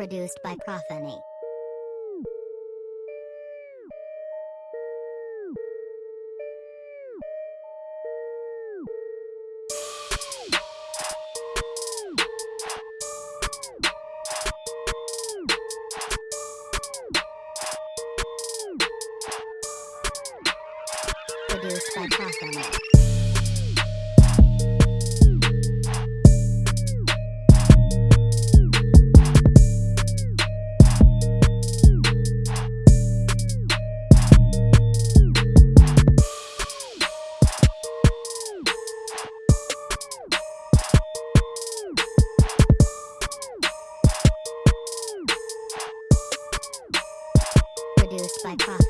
Produced by Prophany. Produced by Prophany. Produced uh,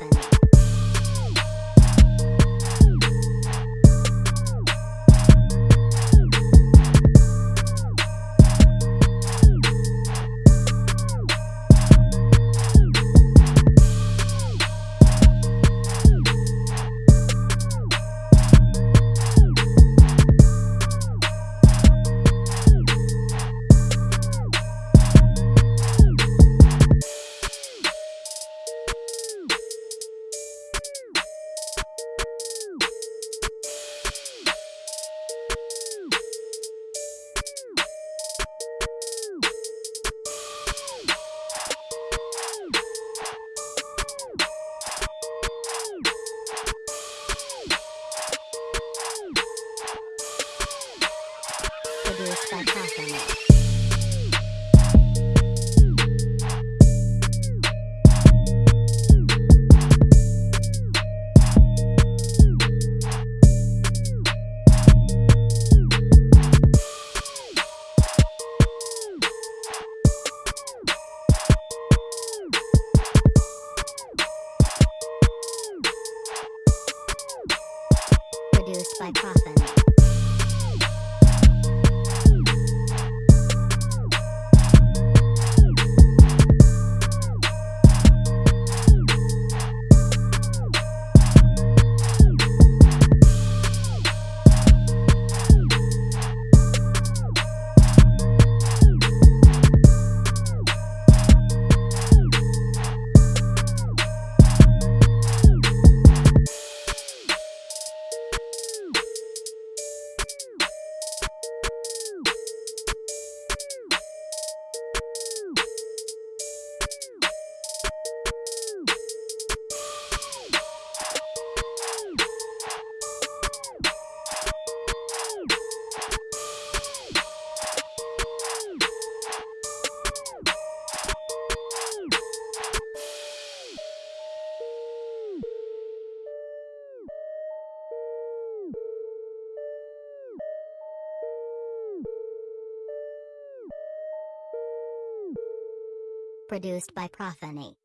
Produced by Prophany. Produced by Prophany.